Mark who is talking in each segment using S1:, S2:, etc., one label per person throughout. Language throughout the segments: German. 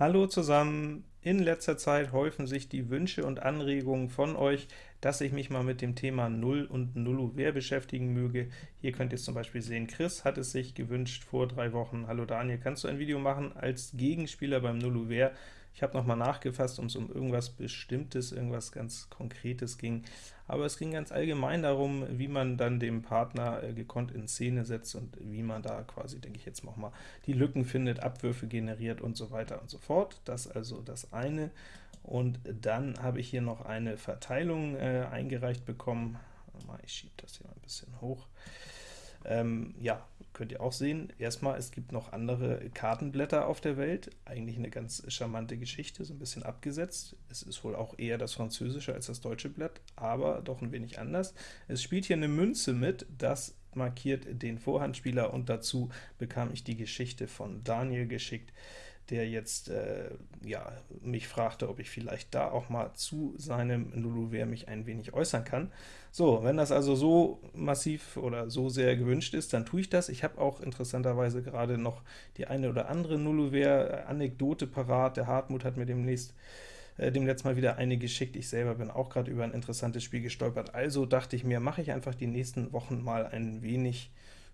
S1: Hallo zusammen! In letzter Zeit häufen sich die Wünsche und Anregungen von euch, dass ich mich mal mit dem Thema Null und Nullover beschäftigen möge. Hier könnt ihr es zum Beispiel sehen, Chris hat es sich gewünscht vor drei Wochen. Hallo Daniel, kannst du ein Video machen als Gegenspieler beim Nullover? Ich habe nochmal nachgefasst, um es um irgendwas Bestimmtes, irgendwas ganz Konkretes ging, aber es ging ganz allgemein darum, wie man dann dem Partner äh, gekonnt in Szene setzt und wie man da quasi, denke ich jetzt nochmal, die Lücken findet, Abwürfe generiert und so weiter und so fort. Das also das eine. Und dann habe ich hier noch eine Verteilung äh, eingereicht bekommen. Ich schiebe das hier mal ein bisschen hoch. Ähm, ja, könnt ihr auch sehen. Erstmal, es gibt noch andere Kartenblätter auf der Welt. Eigentlich eine ganz charmante Geschichte, so ein bisschen abgesetzt. Es ist wohl auch eher das französische als das deutsche Blatt, aber doch ein wenig anders. Es spielt hier eine Münze mit, das markiert den Vorhandspieler, und dazu bekam ich die Geschichte von Daniel geschickt der jetzt äh, ja, mich fragte, ob ich vielleicht da auch mal zu seinem Nullover mich ein wenig äußern kann. So, wenn das also so massiv oder so sehr gewünscht ist, dann tue ich das. Ich habe auch interessanterweise gerade noch die eine oder andere Nullover-Anekdote parat. Der Hartmut hat mir demnächst äh, dem letzten Mal wieder eine geschickt. Ich selber bin auch gerade über ein interessantes Spiel gestolpert. Also dachte ich mir, mache ich einfach die nächsten Wochen mal ein wenig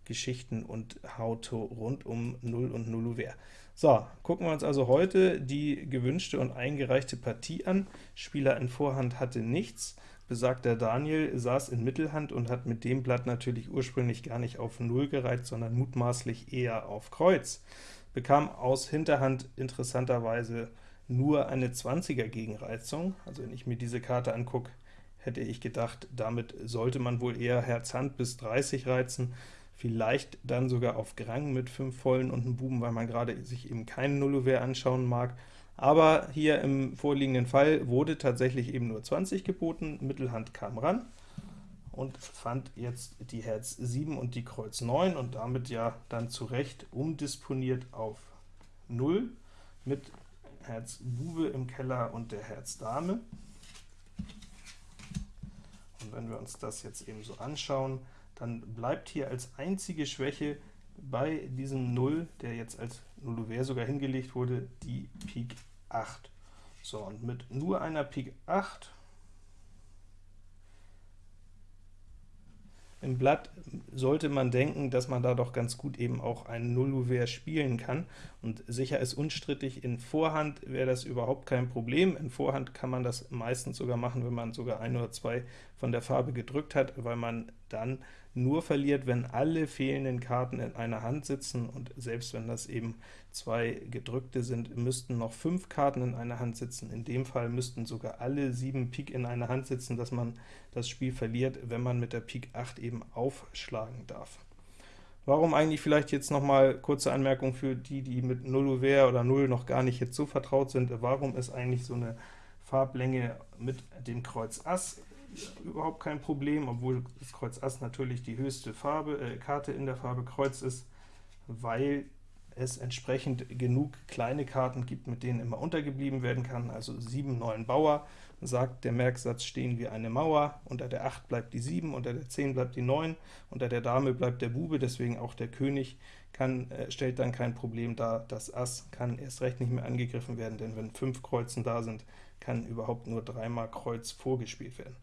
S1: Geschichten und How-To rund um Null und Nullover. So, gucken wir uns also heute die gewünschte und eingereichte Partie an. Spieler in Vorhand hatte nichts. Besagter Daniel saß in Mittelhand und hat mit dem Blatt natürlich ursprünglich gar nicht auf Null gereiht, sondern mutmaßlich eher auf Kreuz. Bekam aus Hinterhand interessanterweise nur eine 20er Gegenreizung. Also wenn ich mir diese Karte angucke, hätte ich gedacht, damit sollte man wohl eher Herz Hand bis 30 reizen vielleicht dann sogar auf Grang mit 5 Vollen und einem Buben, weil man gerade sich eben keinen Nullover anschauen mag. Aber hier im vorliegenden Fall wurde tatsächlich eben nur 20 geboten, Mittelhand kam ran und fand jetzt die Herz 7 und die Kreuz 9 und damit ja dann zu Recht umdisponiert auf 0 mit Herz Bube im Keller und der Herz Dame. Und wenn wir uns das jetzt eben so anschauen, dann bleibt hier als einzige Schwäche bei diesem 0, der jetzt als Nullover sogar hingelegt wurde, die Pik 8. So, und mit nur einer Pik 8 Im Blatt sollte man denken, dass man da doch ganz gut eben auch ein Nullouvert spielen kann, und sicher ist unstrittig, in Vorhand wäre das überhaupt kein Problem. In Vorhand kann man das meistens sogar machen, wenn man sogar ein oder zwei von der Farbe gedrückt hat, weil man dann nur verliert, wenn alle fehlenden Karten in einer Hand sitzen, und selbst wenn das eben zwei gedrückte sind, müssten noch fünf Karten in einer Hand sitzen. In dem Fall müssten sogar alle sieben Pik in einer Hand sitzen, dass man das Spiel verliert, wenn man mit der Pik 8 eben aufschlagen darf. Warum eigentlich vielleicht jetzt noch mal kurze Anmerkung für die, die mit Null oder 0 noch gar nicht jetzt so vertraut sind, warum ist eigentlich so eine Farblänge mit dem Kreuz Ass überhaupt kein Problem, obwohl das Kreuz Ass natürlich die höchste Farbe, äh, Karte in der Farbe Kreuz ist, weil es entsprechend genug kleine Karten gibt, mit denen immer untergeblieben werden kann, also 7, 9 Bauer, sagt der Merksatz, stehen wie eine Mauer, unter der 8 bleibt die 7, unter der 10 bleibt die 9, unter der Dame bleibt der Bube, deswegen auch der König kann, äh, stellt dann kein Problem dar, das Ass kann erst recht nicht mehr angegriffen werden, denn wenn 5 Kreuzen da sind, kann überhaupt nur dreimal Kreuz vorgespielt werden.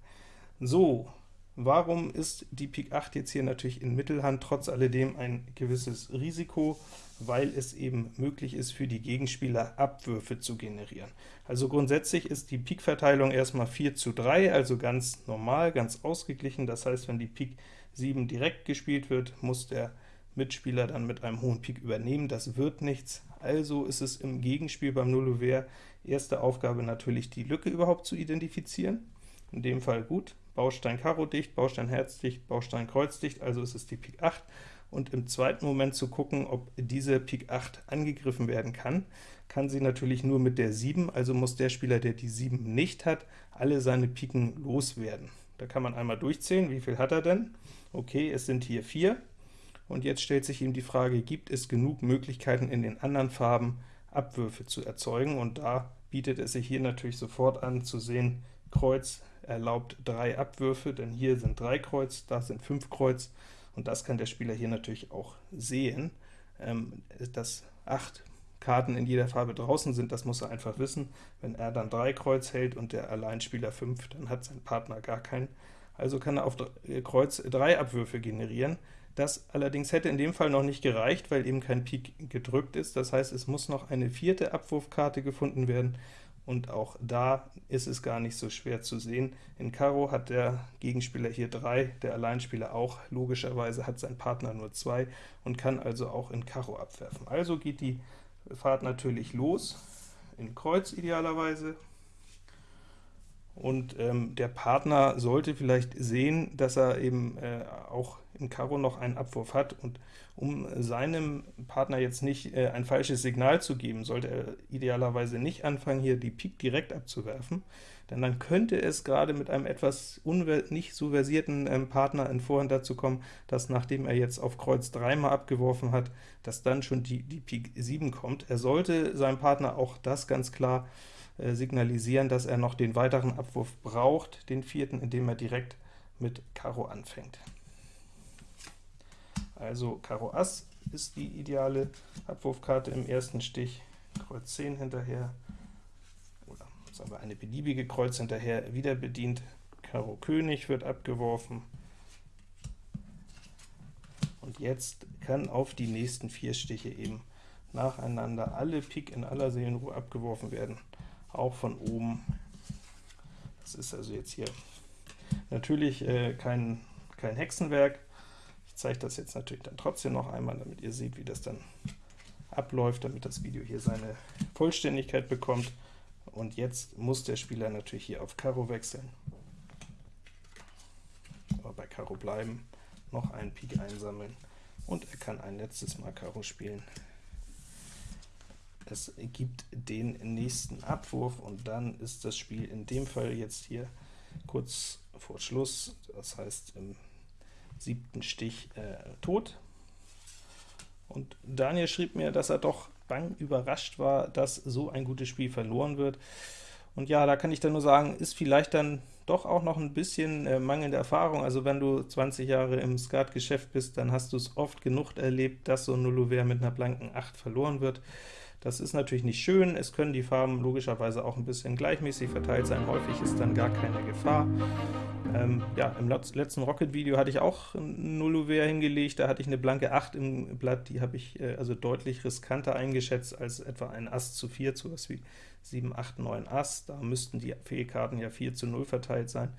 S1: So, warum ist die Pik 8 jetzt hier natürlich in Mittelhand trotz alledem ein gewisses Risiko? Weil es eben möglich ist, für die Gegenspieler Abwürfe zu generieren. Also grundsätzlich ist die Pik-Verteilung erstmal 4 zu 3, also ganz normal, ganz ausgeglichen. Das heißt, wenn die Pik 7 direkt gespielt wird, muss der Mitspieler dann mit einem hohen Pik übernehmen. Das wird nichts. Also ist es im Gegenspiel beim Nullover erste Aufgabe natürlich, die Lücke überhaupt zu identifizieren. In dem Fall gut. Baustein Karo dicht, Baustein Herz dicht, Baustein Kreuz dicht, also ist es die Pik 8, und im zweiten Moment zu gucken, ob diese Pik 8 angegriffen werden kann, kann sie natürlich nur mit der 7, also muss der Spieler, der die 7 nicht hat, alle seine Piken loswerden. Da kann man einmal durchzählen, wie viel hat er denn? Okay, es sind hier 4, und jetzt stellt sich ihm die Frage, gibt es genug Möglichkeiten in den anderen Farben Abwürfe zu erzeugen, und da bietet es sich hier natürlich sofort an zu sehen, Kreuz erlaubt drei Abwürfe, denn hier sind drei Kreuz, da sind fünf Kreuz, und das kann der Spieler hier natürlich auch sehen. Ähm, das 8 Karten in jeder Farbe draußen sind, das muss er einfach wissen. Wenn er dann 3 Kreuz hält und der Alleinspieler 5, dann hat sein Partner gar keinen. Also kann er auf äh, Kreuz 3 Abwürfe generieren. Das allerdings hätte in dem Fall noch nicht gereicht, weil eben kein Pik gedrückt ist. Das heißt, es muss noch eine vierte Abwurfkarte gefunden werden, und auch da ist es gar nicht so schwer zu sehen. In Karo hat der Gegenspieler hier 3, der Alleinspieler auch, logischerweise hat sein Partner nur 2 und kann also auch in Karo abwerfen. Also geht die Fahrt natürlich los, in Kreuz idealerweise, und ähm, der Partner sollte vielleicht sehen, dass er eben äh, auch in Karo noch einen Abwurf hat, und um seinem Partner jetzt nicht äh, ein falsches Signal zu geben, sollte er idealerweise nicht anfangen, hier die Pik direkt abzuwerfen, denn dann könnte es gerade mit einem etwas nicht so versierten ähm, Partner in Vorhand dazu kommen, dass nachdem er jetzt auf Kreuz dreimal abgeworfen hat, dass dann schon die, die Pik 7 kommt. Er sollte seinem Partner auch das ganz klar äh, signalisieren, dass er noch den weiteren Abwurf braucht, den vierten, indem er direkt mit Karo anfängt. Also Karo Ass ist die ideale Abwurfkarte im ersten Stich, Kreuz 10 hinterher, oder sagen wir eine beliebige Kreuz hinterher, wieder bedient, Karo König wird abgeworfen, und jetzt kann auf die nächsten vier Stiche eben nacheinander alle Pik in aller Seelenruhe abgeworfen werden auch von oben. Das ist also jetzt hier natürlich äh, kein, kein Hexenwerk. Ich zeige das jetzt natürlich dann trotzdem noch einmal, damit ihr seht, wie das dann abläuft, damit das Video hier seine Vollständigkeit bekommt. Und jetzt muss der Spieler natürlich hier auf Karo wechseln, aber bei Karo bleiben, noch einen Pik einsammeln, und er kann ein letztes Mal Karo spielen es gibt den nächsten Abwurf, und dann ist das Spiel in dem Fall jetzt hier kurz vor Schluss, das heißt im siebten Stich äh, tot. Und Daniel schrieb mir, dass er doch bang überrascht war, dass so ein gutes Spiel verloren wird. Und ja, da kann ich dann nur sagen, ist vielleicht dann doch auch noch ein bisschen äh, mangelnde Erfahrung. Also wenn du 20 Jahre im Skat-Geschäft bist, dann hast du es oft genug erlebt, dass so ein Nullover mit einer blanken 8 verloren wird. Das ist natürlich nicht schön, es können die Farben logischerweise auch ein bisschen gleichmäßig verteilt sein, häufig ist dann gar keine Gefahr. Ähm, ja, im letzten Rocket-Video hatte ich auch ein Nullover hingelegt, da hatte ich eine blanke 8 im Blatt, die habe ich äh, also deutlich riskanter eingeschätzt als etwa ein Ass zu 4, zu was wie 7, 8, 9 Ass, da müssten die Fehlkarten ja 4 zu 0 verteilt sein.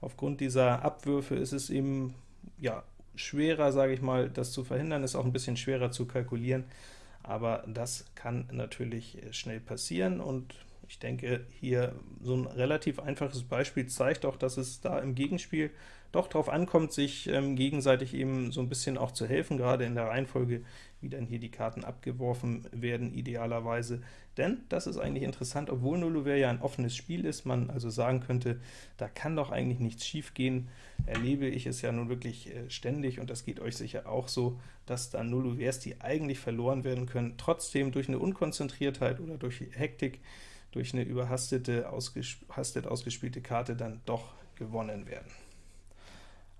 S1: Aufgrund dieser Abwürfe ist es eben ja, schwerer, sage ich mal, das zu verhindern, ist auch ein bisschen schwerer zu kalkulieren aber das kann natürlich äh, schnell passieren, und ich denke, hier so ein relativ einfaches Beispiel zeigt auch, dass es da im Gegenspiel doch darauf ankommt, sich ähm, gegenseitig eben so ein bisschen auch zu helfen, gerade in der Reihenfolge, wie dann hier die Karten abgeworfen werden, idealerweise. Denn, das ist eigentlich interessant, obwohl Nullover ja ein offenes Spiel ist, man also sagen könnte, da kann doch eigentlich nichts schief gehen, erlebe ich es ja nun wirklich äh, ständig, und das geht euch sicher auch so, dass da Nullovers, die eigentlich verloren werden können, trotzdem durch eine Unkonzentriertheit oder durch Hektik, durch eine überhastete, ausgehastet ausgespielte Karte dann doch gewonnen werden.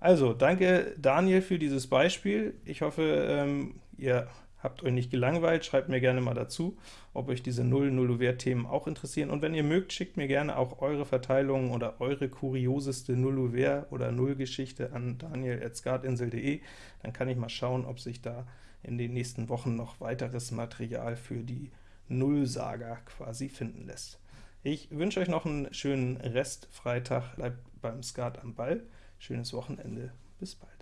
S1: Also, danke Daniel für dieses Beispiel. Ich hoffe, ähm, ihr habt euch nicht gelangweilt, schreibt mir gerne mal dazu, ob euch diese Null-Nullover-Themen auch interessieren. Und wenn ihr mögt, schickt mir gerne auch eure Verteilungen oder eure kurioseste Nullover- oder Nullgeschichte an daniel.skatinsel.de. Dann kann ich mal schauen, ob sich da in den nächsten Wochen noch weiteres Material für die Null-Saga quasi finden lässt. Ich wünsche euch noch einen schönen Rest Freitag, bleibt beim Skat am Ball. Schönes Wochenende, bis bald.